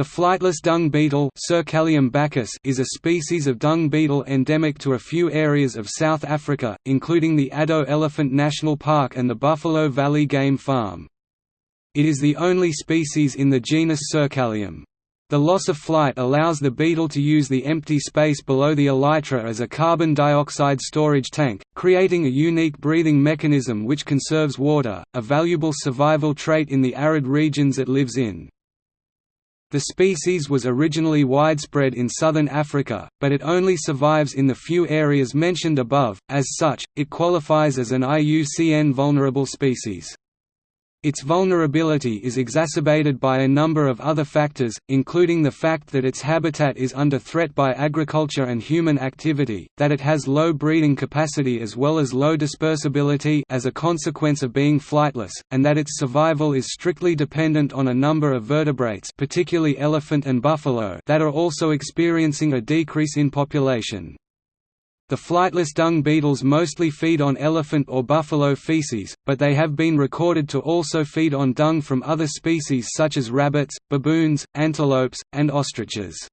The flightless dung beetle is a species of dung beetle endemic to a few areas of South Africa, including the Addo Elephant National Park and the Buffalo Valley Game Farm. It is the only species in the genus Circellium. The loss of flight allows the beetle to use the empty space below the elytra as a carbon dioxide storage tank, creating a unique breathing mechanism which conserves water, a valuable survival trait in the arid regions it lives in. The species was originally widespread in southern Africa, but it only survives in the few areas mentioned above, as such, it qualifies as an IUCN vulnerable species. Its vulnerability is exacerbated by a number of other factors, including the fact that its habitat is under threat by agriculture and human activity, that it has low breeding capacity as well as low dispersibility as a consequence of being flightless, and that its survival is strictly dependent on a number of vertebrates particularly elephant and buffalo that are also experiencing a decrease in population. The flightless dung beetles mostly feed on elephant or buffalo feces, but they have been recorded to also feed on dung from other species such as rabbits, baboons, antelopes, and ostriches.